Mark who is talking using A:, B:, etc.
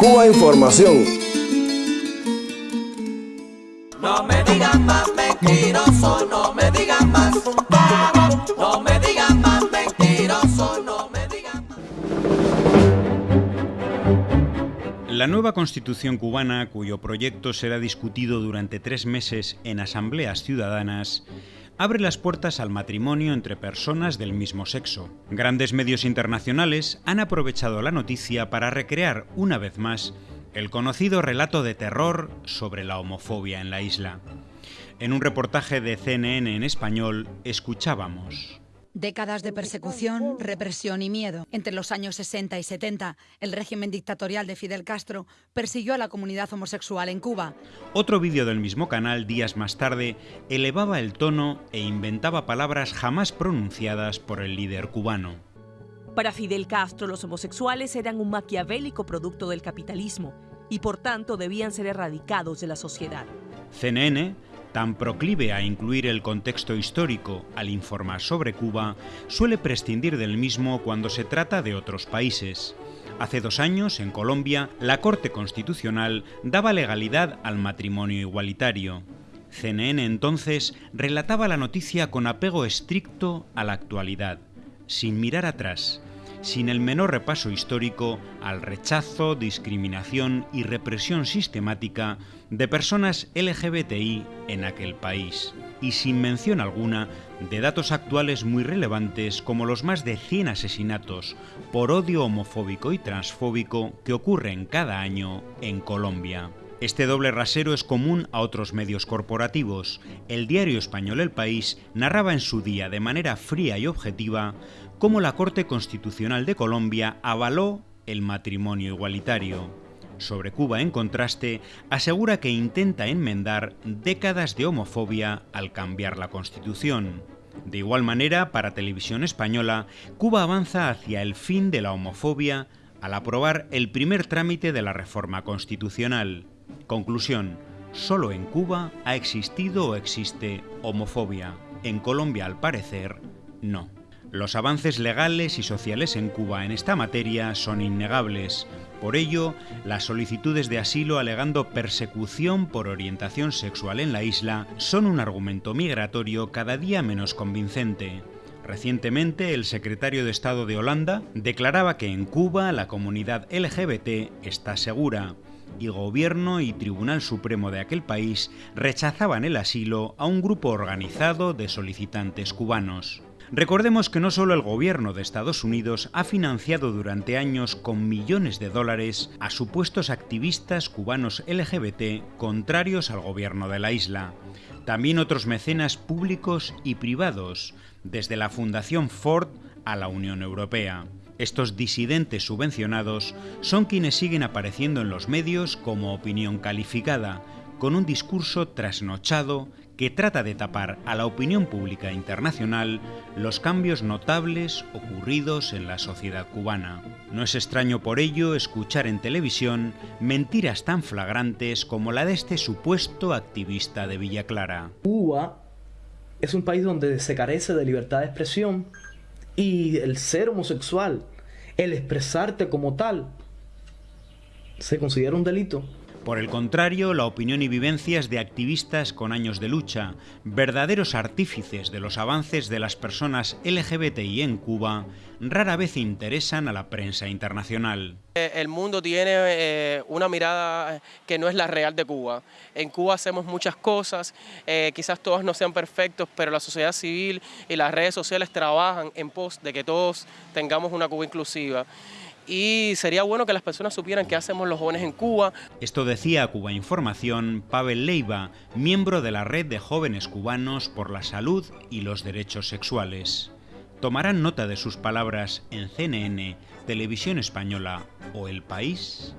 A: Cuba Información.
B: No me digan más mentiroso, no me digan más. No me digan más mentiroso, no me digan más.
C: La nueva constitución cubana, cuyo proyecto será discutido durante tres meses en asambleas ciudadanas, abre las puertas al matrimonio entre personas del mismo sexo. Grandes medios internacionales han aprovechado la noticia para recrear una vez más el conocido relato de terror sobre la homofobia en la isla. En un reportaje de CNN en español escuchábamos.
D: Décadas de persecución, represión y miedo. Entre los años 60 y 70, el régimen dictatorial de Fidel Castro persiguió a la comunidad homosexual en Cuba.
C: Otro vídeo del mismo canal, días más tarde, elevaba el tono e inventaba palabras jamás pronunciadas por el líder cubano.
E: Para Fidel Castro, los homosexuales eran un maquiavélico producto del capitalismo y por tanto debían ser erradicados de la sociedad.
C: CNN tan proclive a incluir el contexto histórico al informar sobre Cuba, suele prescindir del mismo cuando se trata de otros países. Hace dos años, en Colombia, la Corte Constitucional daba legalidad al matrimonio igualitario. CNN entonces relataba la noticia con apego estricto a la actualidad, sin mirar atrás, sin el menor repaso histórico al rechazo, discriminación y represión sistemática de personas LGBTI en aquel país, y sin mención alguna de datos actuales muy relevantes como los más de 100 asesinatos por odio homofóbico y transfóbico que ocurren cada año en Colombia. Este doble rasero es común a otros medios corporativos. El diario español El País narraba en su día de manera fría y objetiva cómo la Corte Constitucional de Colombia avaló el matrimonio igualitario. Sobre Cuba, en contraste, asegura que intenta enmendar décadas de homofobia al cambiar la Constitución. De igual manera, para Televisión Española, Cuba avanza hacia el fin de la homofobia al aprobar el primer trámite de la reforma constitucional. Conclusión, solo en Cuba ha existido o existe homofobia. En Colombia, al parecer, no. Los avances legales y sociales en Cuba en esta materia son innegables. Por ello, las solicitudes de asilo alegando persecución por orientación sexual en la isla son un argumento migratorio cada día menos convincente. Recientemente, el secretario de Estado de Holanda declaraba que en Cuba la comunidad LGBT está segura, y gobierno y Tribunal Supremo de aquel país rechazaban el asilo a un grupo organizado de solicitantes cubanos. Recordemos que no solo el gobierno de Estados Unidos ha financiado durante años con millones de dólares a supuestos activistas cubanos LGBT contrarios al gobierno de la isla, también otros mecenas públicos y privados, desde la Fundación Ford a la Unión Europea. Estos disidentes subvencionados son quienes siguen apareciendo en los medios como opinión calificada, con un discurso trasnochado que trata de tapar a la opinión pública internacional los cambios notables ocurridos en la sociedad cubana. No es extraño por ello escuchar en televisión mentiras tan flagrantes como la de este supuesto activista de Villa Clara.
F: Cuba es un país donde se carece de libertad de expresión y el ser homosexual, el expresarte como tal, se considera un delito.
C: Por el contrario, la opinión y vivencias de activistas con años de lucha, verdaderos artífices de los avances de las personas LGBTI en Cuba, rara vez interesan a la prensa internacional.
G: Eh, el mundo tiene eh, una mirada que no es la real de Cuba. En Cuba hacemos muchas cosas, eh, quizás todas no sean perfectos, pero la sociedad civil y las redes sociales trabajan en pos de que todos tengamos una Cuba inclusiva y sería bueno que las personas supieran qué hacemos los jóvenes en Cuba.
C: Esto decía Cuba Información Pavel Leiva, miembro de la red de jóvenes cubanos por la salud y los derechos sexuales. ¿Tomarán nota de sus palabras en CNN, Televisión Española o El País?